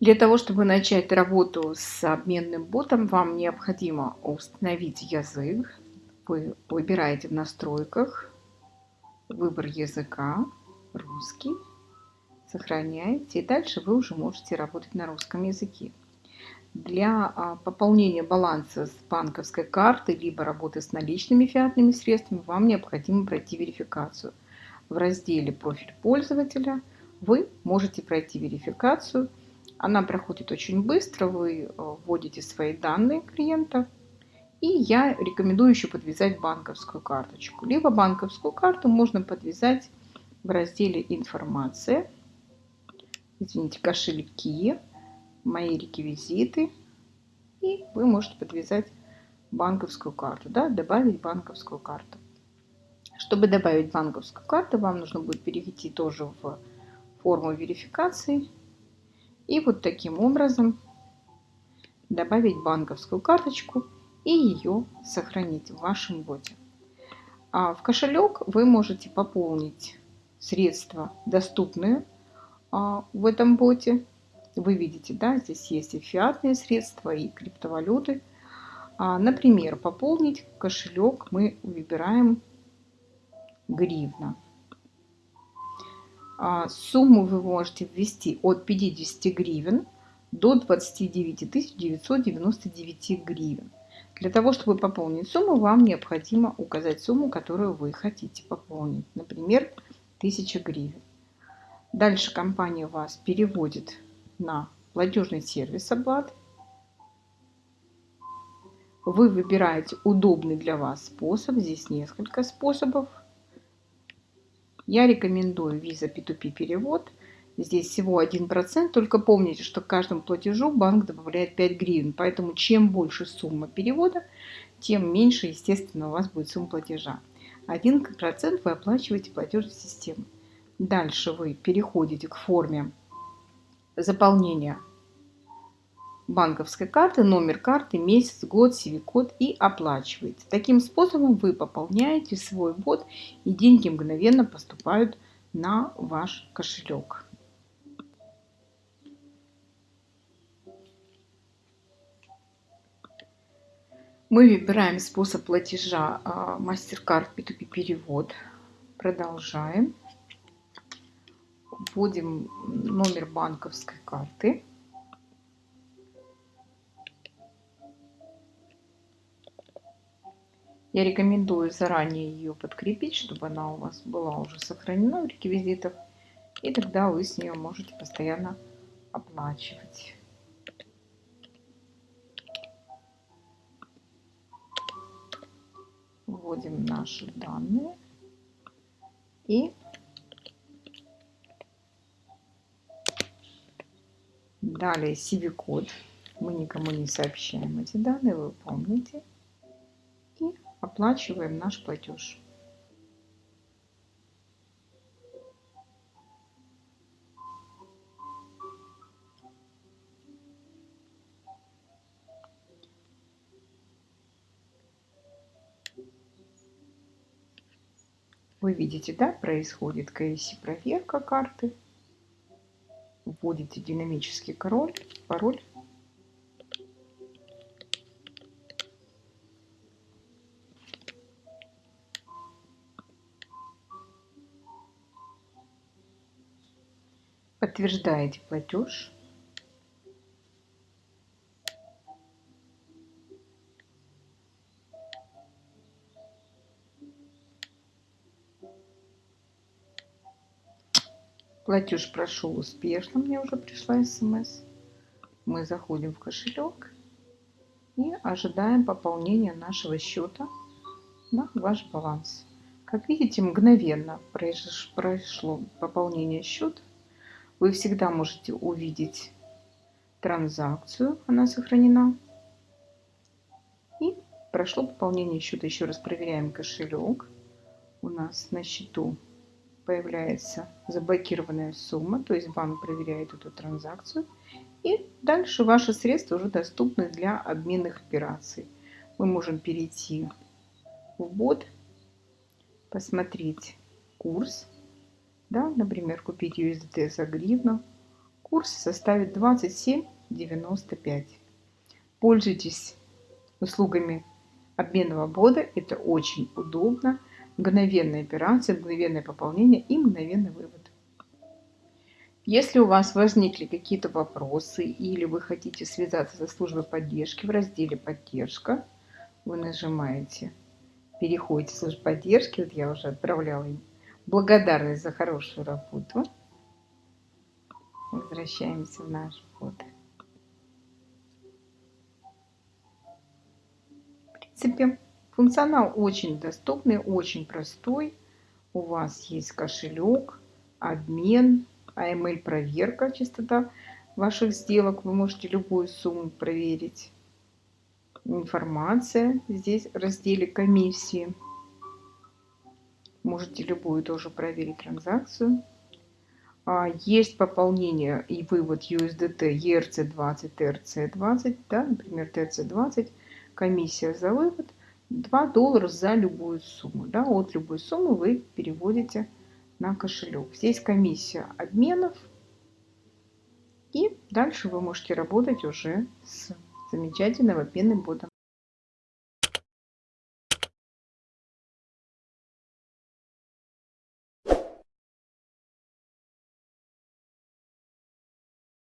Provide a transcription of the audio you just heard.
Для того, чтобы начать работу с обменным ботом, вам необходимо установить язык. Вы выбираете в настройках выбор языка, русский, сохраняете, и дальше вы уже можете работать на русском языке. Для а, пополнения баланса с банковской карты, либо работы с наличными фиатными средствами, вам необходимо пройти верификацию. В разделе «Профиль пользователя» вы можете пройти верификацию. Она проходит очень быстро, вы а, вводите свои данные клиента, и я рекомендую еще подвязать банковскую карточку. Либо банковскую карту можно подвязать в разделе «Информация», извините, кошельки, мои реквизиты. И вы можете подвязать банковскую карту, да, добавить банковскую карту. Чтобы добавить банковскую карту, вам нужно будет перейти тоже в форму верификации. И вот таким образом добавить банковскую карточку и ее сохранить в вашем боте. А в кошелек вы можете пополнить средства, доступные а, в этом боте. Вы видите, да, здесь есть и фиатные средства, и криптовалюты. А, например, пополнить кошелек мы выбираем гривна. А, сумму вы можете ввести от 50 гривен до 29 999 гривен. Для того, чтобы пополнить сумму, вам необходимо указать сумму, которую вы хотите пополнить. Например, 1000 гривен. Дальше компания вас переводит на платежный сервис оплаты. Вы выбираете удобный для вас способ. Здесь несколько способов. Я рекомендую Visa P2P перевод. Здесь всего 1%. Только помните, что к каждому платежу банк добавляет 5 гривен. Поэтому чем больше сумма перевода, тем меньше, естественно, у вас будет сумма платежа. 1% вы оплачиваете платежной системой. Дальше вы переходите к форме заполнения банковской карты, номер карты, месяц, год, CV-код и оплачиваете. Таким способом вы пополняете свой бот и деньги мгновенно поступают на ваш кошелек. Мы выбираем способ платежа а, MasterCard P2P перевод. Продолжаем вводим номер банковской карты. Я рекомендую заранее ее подкрепить, чтобы она у вас была уже сохранена в реквизитах. И тогда вы с нее можете постоянно оплачивать. Вводим наши данные и Далее CV-код. Мы никому не сообщаем эти данные, вы помните. Оплачиваем наш платеж. Вы видите, да, происходит КСИ проверка карты вводите динамический король, пароль. Подтверждаете платеж. Платеж прошел успешно, мне уже пришла смс. Мы заходим в кошелек и ожидаем пополнения нашего счета на ваш баланс. Как видите, мгновенно прошло пополнение счета. Вы всегда можете увидеть транзакцию, она сохранена. И прошло пополнение счета. Еще раз проверяем кошелек. У нас на счету появляется заблокированная сумма, то есть банк проверяет эту транзакцию. И дальше ваши средства уже доступны для обменных операций. Мы можем перейти в бот, посмотреть курс, да, например, купить USDT за гривну, Курс составит 27,95. Пользуйтесь услугами обменного бода. Это очень удобно. Мгновенная операция, мгновенное пополнение и мгновенный вывод. Если у вас возникли какие-то вопросы или вы хотите связаться со службой поддержки в разделе «Поддержка», вы нажимаете, переходите в службу поддержки, вот я уже отправляла им благодарность за хорошую работу. Возвращаемся в наш бот. В принципе, функционал очень доступный, очень простой. У вас есть кошелек, обмен, AML проверка, частота ваших сделок. Вы можете любую сумму проверить. Информация здесь в разделе комиссии. Можете любую тоже проверить транзакцию. А, есть пополнение и вывод USDT ERC20, TRC20, да, например, TRC20, комиссия за вывод 2 доллара за любую сумму. Да, от любой суммы вы переводите на кошелек. Здесь комиссия обменов. И дальше вы можете работать уже с замечательным обменным ботом.